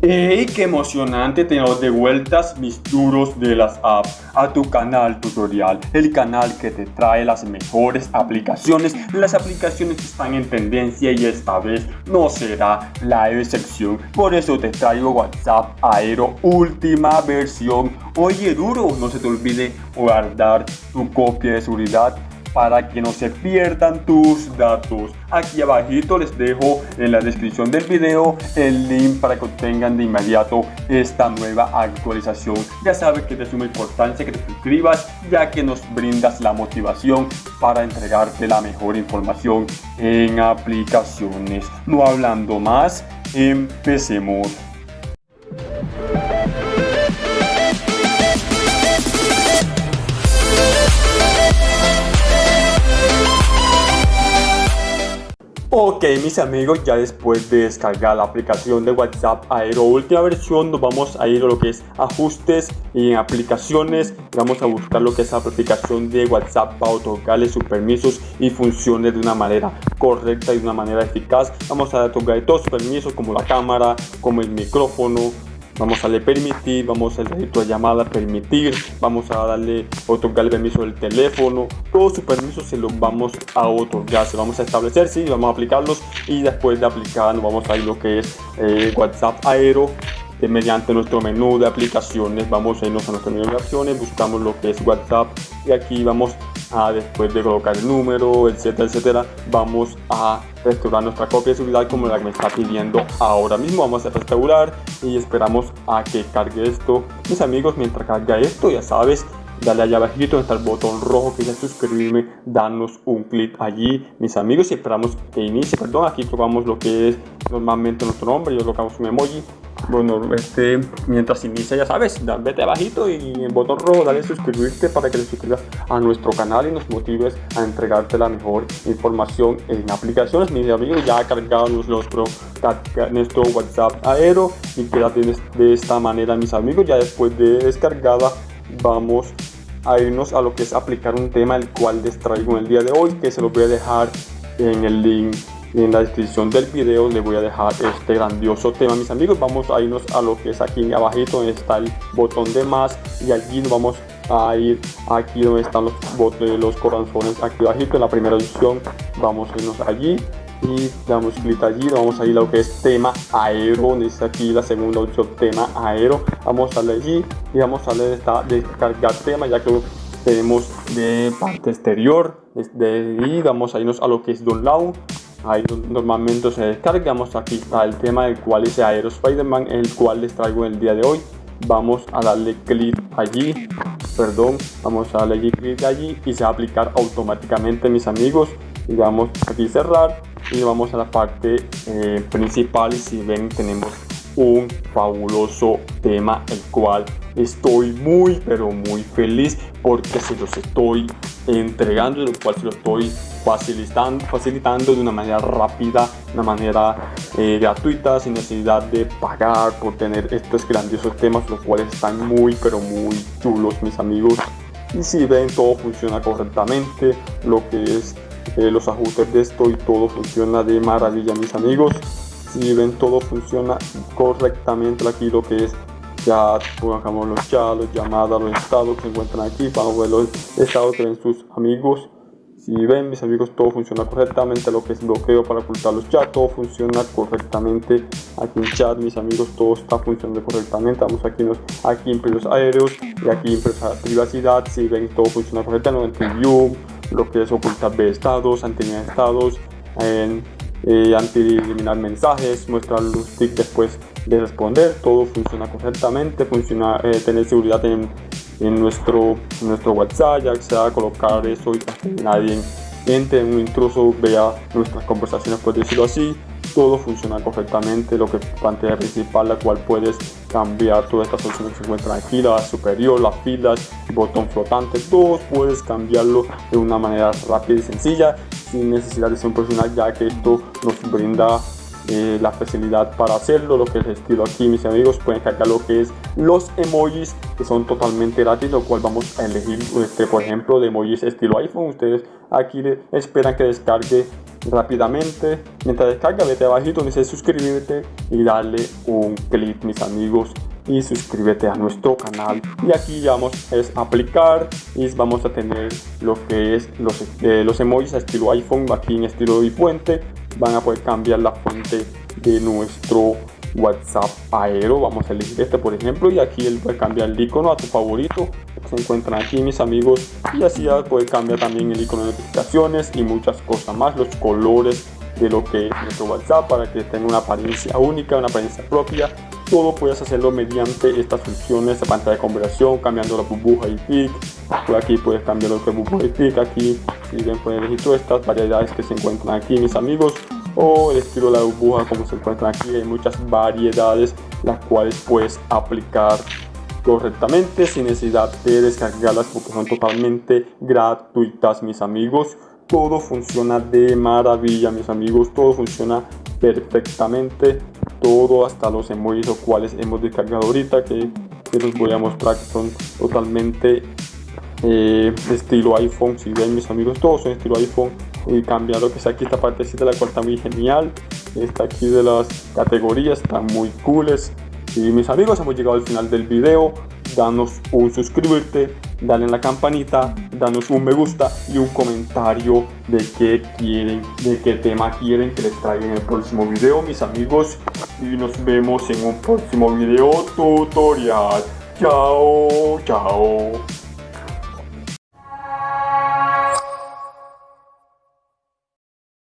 ¡Ey! ¡Qué emocionante tener de vueltas mis duros de las apps a tu canal tutorial! El canal que te trae las mejores aplicaciones, las aplicaciones que están en tendencia y esta vez no será la excepción. Por eso te traigo WhatsApp Aero última versión. Oye duro, no se te olvide guardar tu copia de seguridad para que no se pierdan tus datos. Aquí abajito les dejo en la descripción del video el link para que obtengan de inmediato esta nueva actualización. Ya sabes que es de suma importancia que te suscribas ya que nos brindas la motivación para entregarte la mejor información en aplicaciones. No hablando más, empecemos. Ok mis amigos, ya después de descargar la aplicación de WhatsApp Aero última versión nos vamos a ir a lo que es ajustes y en aplicaciones. Vamos a buscar lo que es la aplicación de WhatsApp para otorgarle sus permisos y funciones de una manera correcta y de una manera eficaz. Vamos a otorgar todos sus permisos como la cámara, como el micrófono, vamos a darle permitir, vamos a darle tu llamada permitir, vamos a darle otorgar el permiso del teléfono, todos sus permisos se los vamos a otorgar, se vamos a establecer, sí, vamos a aplicarlos y después de aplicar nos vamos a ir lo que es eh, WhatsApp Aero mediante nuestro menú de aplicaciones vamos a irnos a nuestro menú de opciones buscamos lo que es whatsapp y aquí vamos a después de colocar el número etcétera etcétera vamos a restaurar nuestra copia de seguridad como la que me está pidiendo ahora mismo. Vamos a restaurar y esperamos a que cargue esto mis amigos. Mientras carga esto ya sabes dale allá abajito donde está el botón rojo que dice suscribirme, danos un clic allí, mis amigos, y esperamos que inicie, perdón, aquí tocamos lo que es normalmente nuestro nombre, yo colocamos un emoji, bueno, este, mientras inicia ya sabes, vete abajito y en botón rojo dale suscribirte para que te suscribas a nuestro canal y nos motives a entregarte la mejor información en aplicaciones, mis amigos, ya cargados nuestro, nuestro WhatsApp aero y quédate de esta manera, mis amigos, ya después de descargada vamos a irnos a lo que es aplicar un tema el cual les traigo en el día de hoy que se lo voy a dejar en el link en la descripción del video les voy a dejar este grandioso tema mis amigos. Vamos a irnos a lo que es aquí abajito donde está el botón de más y allí nos vamos a ir aquí donde están los botones los corazones aquí abajito. En la primera opción vamos a irnos allí y damos clic allí vamos a ir a lo que es tema aero dice aquí la segunda opción tema aero. Vamos a darle allí y vamos a darle esta descargar tema ya que tenemos de parte exterior desde ahí vamos a irnos a lo que es download ahí normalmente se descargamos aquí está el tema del cual es aero spiderman el cual les traigo el día de hoy. Vamos a darle clic allí perdón vamos a darle clic allí y se va a aplicar automáticamente mis amigos. Y vamos aquí cerrar y vamos a la parte eh, principal. Y si ven tenemos un fabuloso tema el cual estoy muy pero muy feliz porque se los estoy entregando el cual se lo estoy facilitando, facilitando de una manera rápida, de una manera eh, gratuita, sin necesidad de pagar por tener estos grandiosos temas, los cuales están muy pero muy chulos mis amigos. Y si ven todo funciona correctamente, lo que es eh, los ajustes de esto y todo funciona de maravilla mis amigos si ven todo funciona correctamente aquí lo que es chat pongamos los chats los llamadas los estados que se encuentran aquí vamos a ver los estados que ven sus amigos si ven mis amigos todo funciona correctamente lo que es bloqueo para ocultar los chats todo funciona correctamente. Aquí en chat mis amigos todo está funcionando correctamente. Vamos aquí en los aquí en precios aéreos y aquí en privacidad si ven todo funciona correctamente en view lo que es ocultar de estados, anti estados, en, eh, anti-eliminar mensajes, mostrar los tics después de responder, todo funciona correctamente, funciona eh, tener seguridad en, en, nuestro, nuestro WhatsApp, ya sea colocar eso y que nadie entre, un intruso vea nuestras conversaciones, por decirlo así, todo funciona correctamente, lo que pantalla principal, la cual puedes cambiar todas estas opciones que se encuentran aquí, la superior, las filas, botón flotante, todos puedes cambiarlo de una manera rápida y sencilla, sin necesidad de ser un profesional, ya que esto nos brinda eh, la facilidad para hacerlo, lo que es estilo aquí mis amigos, pueden cargar lo que es los emojis que son totalmente gratis, lo cual vamos a elegir, este, por ejemplo, de emojis estilo iPhone, ustedes aquí esperan que descargue rápidamente, mientras descarga vete abajito dice suscribirte y darle un clic mis amigos y suscríbete a nuestro canal. Y aquí vamos es aplicar y vamos a tener lo que es los, eh, los emojis a estilo iPhone aquí en estilo de puente van a poder cambiar la fuente de nuestro WhatsApp Aero. Vamos a elegir este por ejemplo y aquí él puede cambiar el icono a tu favorito se encuentran aquí mis amigos y así ya puede cambiar también el icono de notificaciones y muchas cosas más, los colores de lo que es nuestro WhatsApp para que tenga una apariencia única, una apariencia propia. Todo puedes hacerlo mediante estas funciones de pantalla de conversación, cambiando la burbuja y pic. Por aquí puedes cambiar lo que es burbuja y pic. Aquí, si bien pueden elegir todas estas variedades que se encuentran aquí, mis amigos. O el estilo de la burbuja como se encuentra aquí. Hay muchas variedades las cuales puedes aplicar correctamente sin necesidad de descargarlas porque son totalmente gratuitas mis amigos. Todo funciona de maravilla mis amigos. Todo funciona perfectamente. Todo hasta los emojis los cuales hemos descargado ahorita que, que los voy a mostrar que son totalmente eh, estilo iPhone si ven mis amigos todos son estilo iPhone y cambiar lo que sea aquí esta partecita la cual está muy genial está aquí de las categorías están muy cooles y mis amigos hemos llegado al final del video danos un suscribirte dale en la campanita danos un me gusta y un comentario de qué quieren de qué tema quieren que les traiga en el próximo video mis amigos y nos vemos en un próximo video tutorial. Chao chao